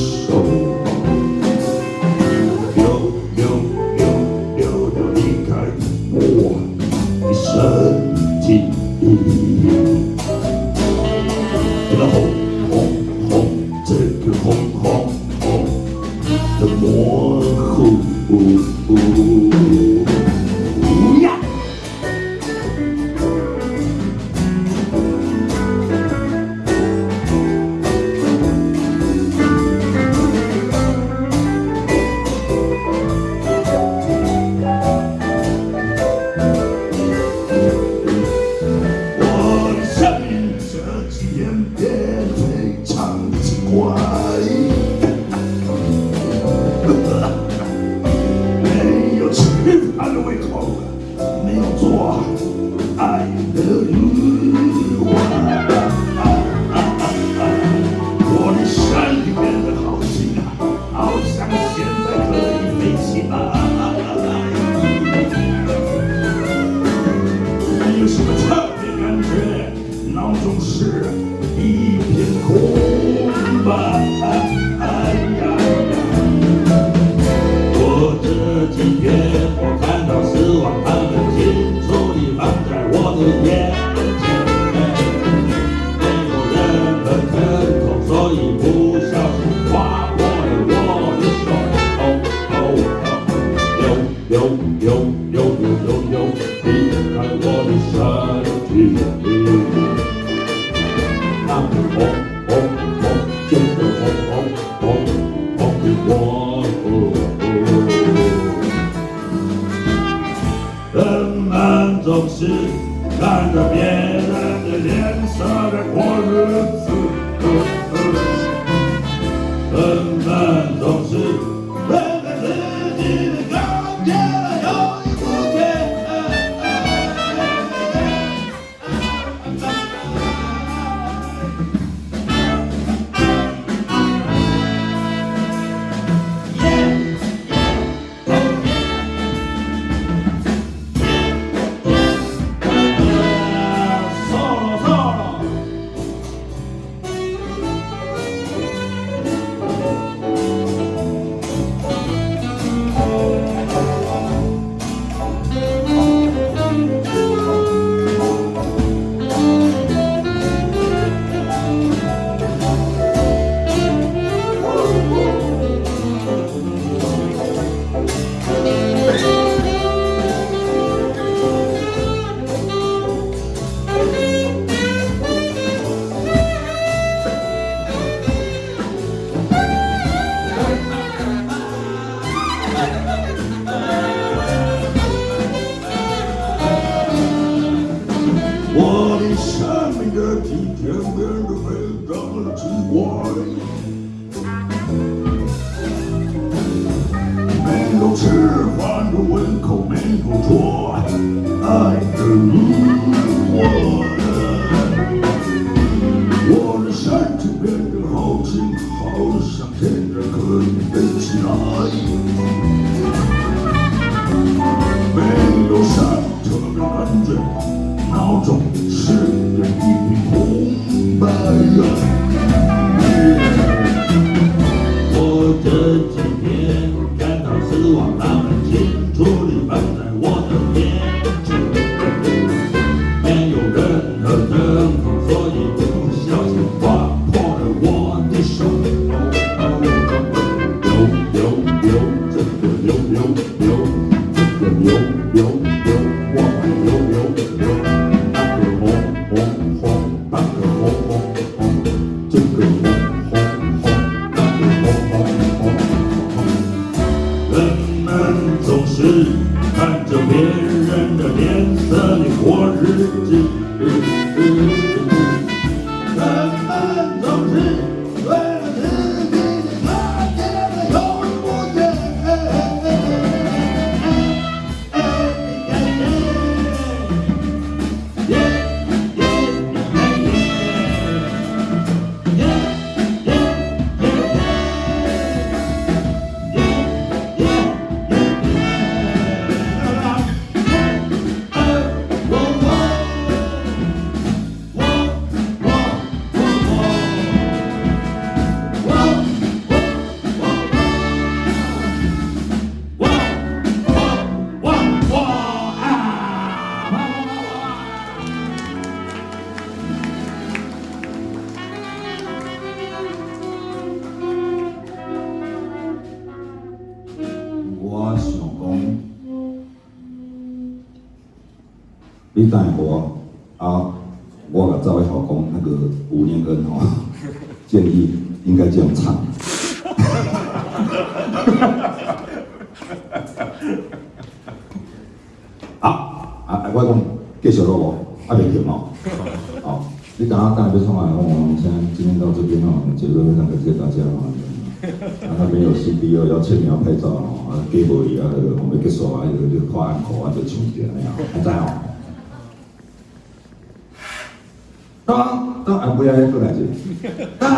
Oh. 我看到失望，他们清楚地放在我的眼。吃饭的胃口没有错爱的路我的我的身体变得好轻好像天上人可以飞起来没有上车的感觉闹钟人总是看着别人的脸色，你过日子。我想讲，你等我啊，我甲赵伟豪讲那个吴念恩哦，建议应该这样唱。啊啊！我讲继续咯，我阿别停哦。好，你等下大家别说话，我们先今天到这边哦，结束非常感谢大家哦。啊，那边有 CD 哦，要签名要拍照哦，啊，给我一样，那个我们结束啊，就就跨安口啊，就唱起来了，还在哦。当当，啊，不要过来这，当当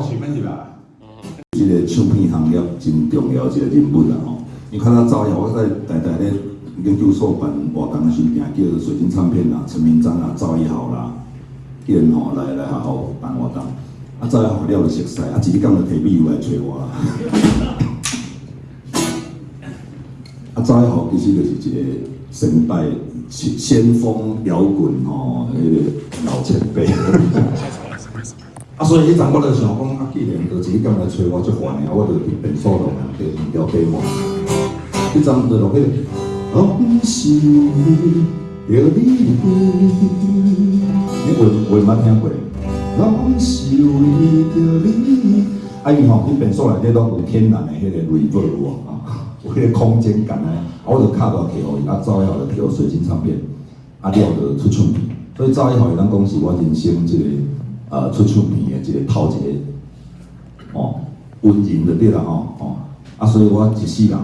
可安可是咩是吧？这个唱片行业真重要一个人物啦吼。你看他早下我在台台咧研究所办活动的时候，叫水晶唱片啦、陈明章啦、赵一豪啦，叫人吼来来好好办活动。啊，赵一豪了就熟悉，啊，一日工就提笔来找我啦。啊，赵一豪其实就是一个先代先锋摇滚吼，迄个老前辈。啊，所以迄阵我就想讲，啊，既然就自己今来找我，就烦的，我就去变数咯，就调调嘛。迄阵就落去，往事着你，你会会捌听过？往事为着你，啊，伊吼去变数内底拢有天然的迄个 reverb 啊，有迄个空间感啊，我就卡落去互伊，啊，走以后就去水晶唱片，啊，了就出唱片，所以走以后伊当讲是我人生即个。呃，出唱片的一个头一个哦，温人就对啦吼哦，啊，所以我一世人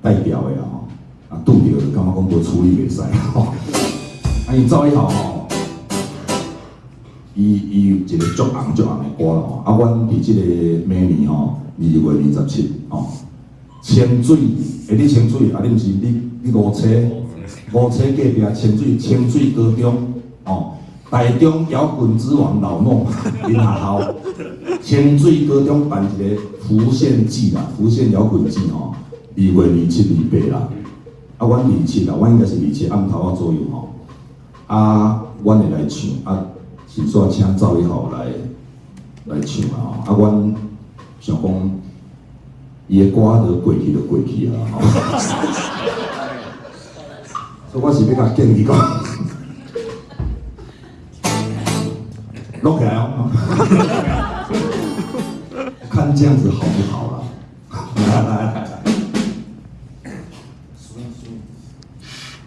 代表的吼，啊，拄着就感觉讲无处理袂使吼，啊，伊走以后吼，伊伊有一个足红足红的歌吼，啊，阮伫即个明年吼，二月二十七吼，清水，诶，你清水，啊，你毋是你你五车五车隔壁清水清水高中哦。台中摇滚之王老孟，林下豪，清水高中办一个浮现季啦，浮现摇滚季吼，二月二七、二八啦，啊，阮二七啦，阮应该是二七暗头啊左右吼，啊，阮会来唱，啊，是说请赵一豪来来唱啊，啊，阮想讲，伊的歌都过去就过去啊，吼，所以我是要甲建议讲。OK 啊，看这样子好不好了、啊？来来来。